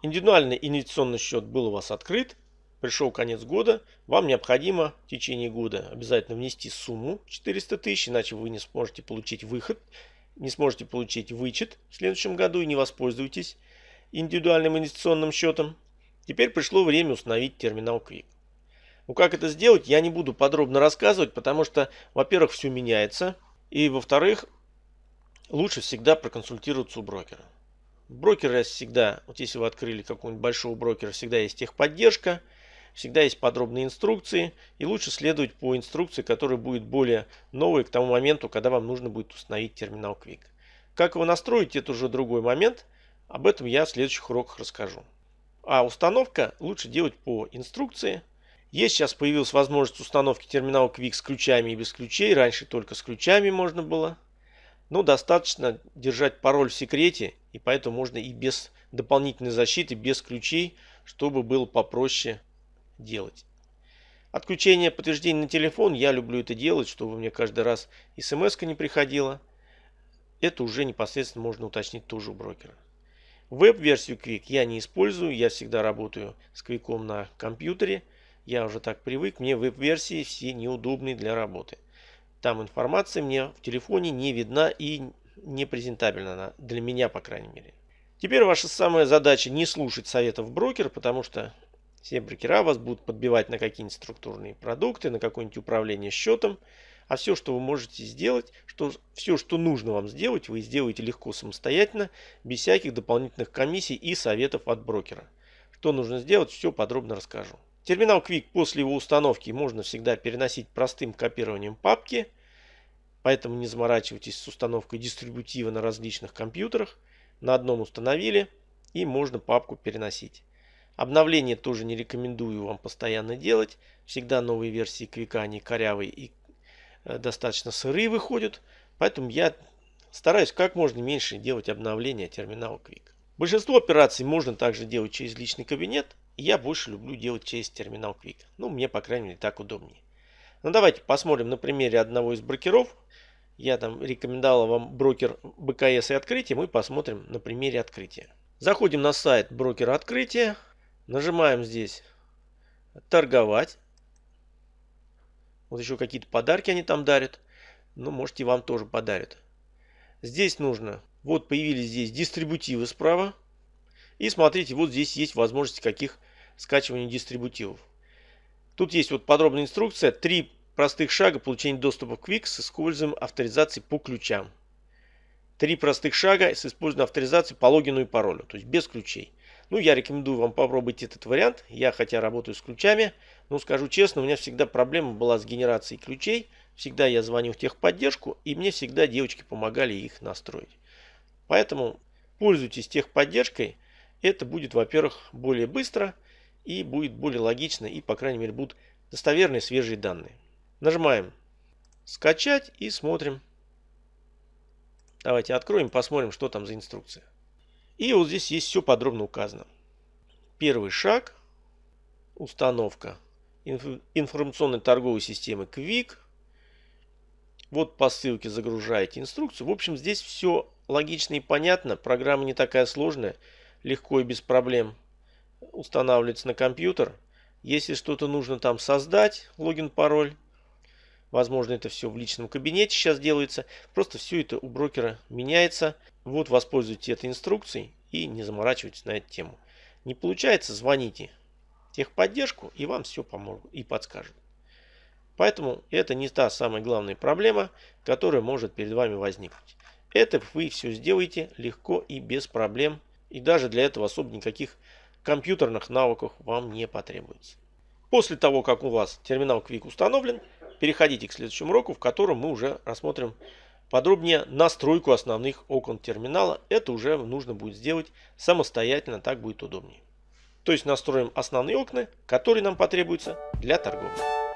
Индивидуальный инвестиционный счет был у вас открыт, пришел конец года, вам необходимо в течение года обязательно внести сумму 400 тысяч, иначе вы не сможете получить выход, не сможете получить вычет в следующем году и не воспользуетесь индивидуальным инвестиционным счетом. Теперь пришло время установить терминал Quick. Ну как это сделать, я не буду подробно рассказывать, потому что, во-первых, все меняется, и, во-вторых, лучше всегда проконсультироваться у брокера. Брокеры всегда, вот если вы открыли какого-нибудь большого брокера, всегда есть техподдержка, всегда есть подробные инструкции, и лучше следовать по инструкции, которая будет более новой к тому моменту, когда вам нужно будет установить терминал Quick. Как его настроить, это уже другой момент, об этом я в следующих уроках расскажу. А установка лучше делать по инструкции – есть сейчас появилась возможность установки терминала Quick с ключами и без ключей. Раньше только с ключами можно было. Но достаточно держать пароль в секрете. И поэтому можно и без дополнительной защиты, без ключей, чтобы было попроще делать. Отключение подтверждения на телефон. Я люблю это делать, чтобы мне каждый раз смс не приходила. Это уже непосредственно можно уточнить тоже у брокера. Веб-версию Quick я не использую. Я всегда работаю с Quick на компьютере. Я уже так привык, мне веб-версии все неудобные для работы. Там информация мне в телефоне не видна и не презентабельна, для меня по крайней мере. Теперь ваша самая задача не слушать советов брокера, потому что все брокера вас будут подбивать на какие-нибудь структурные продукты, на какое-нибудь управление счетом. А все, что вы можете сделать, что, все, что нужно вам сделать, вы сделаете легко самостоятельно, без всяких дополнительных комиссий и советов от брокера. Что нужно сделать, все подробно расскажу. Терминал Quick после его установки можно всегда переносить простым копированием папки, поэтому не заморачивайтесь с установкой дистрибутива на различных компьютерах. На одном установили и можно папку переносить. Обновление тоже не рекомендую вам постоянно делать. Всегда новые версии Quick они корявые и э, достаточно сырые выходят. Поэтому я стараюсь как можно меньше делать обновления терминала Quick. Большинство операций можно также делать через личный кабинет. Я больше люблю делать через терминал Quick. Ну, мне, по крайней мере, так удобнее. Ну, давайте посмотрим на примере одного из брокеров. Я там рекомендовал вам брокер БКС и открытие. Мы посмотрим на примере открытия. Заходим на сайт брокера открытия. Нажимаем здесь торговать. Вот еще какие-то подарки они там дарят. Ну, можете вам тоже подарят. Здесь нужно, вот появились здесь дистрибутивы справа. И смотрите, вот здесь есть возможности каких скачивания дистрибутивов. Тут есть вот подробная инструкция. Три простых шага получения доступа к Quick с использованием авторизации по ключам. Три простых шага с использованием авторизации по логину и паролю, то есть без ключей. Ну, я рекомендую вам попробовать этот вариант. Я хотя работаю с ключами, но скажу честно, у меня всегда проблема была с генерацией ключей. Всегда я звонил в техподдержку, и мне всегда девочки помогали их настроить. Поэтому пользуйтесь техподдержкой. Это будет, во-первых, более быстро – и будет более логично и, по крайней мере, будут достоверные свежие данные. Нажимаем «Скачать» и смотрим. Давайте откроем, посмотрим, что там за инструкция. И вот здесь есть все подробно указано. Первый шаг – установка информационной торговой системы Quick. Вот по ссылке загружаете инструкцию. В общем, здесь все логично и понятно. Программа не такая сложная, легко и без проблем устанавливается на компьютер. Если что-то нужно там создать, логин, пароль, возможно это все в личном кабинете сейчас делается, просто все это у брокера меняется. Вот воспользуйтесь этой инструкцией и не заморачивайтесь на эту тему. Не получается, звоните техподдержку и вам все помогут и подскажут. Поэтому это не та самая главная проблема, которая может перед вами возникнуть. Это вы все сделаете легко и без проблем. И даже для этого особо никаких компьютерных навыков вам не потребуется. После того, как у вас терминал Quick установлен, переходите к следующему уроку, в котором мы уже рассмотрим подробнее настройку основных окон терминала. Это уже нужно будет сделать самостоятельно, так будет удобнее. То есть настроим основные окна, которые нам потребуются для торговли.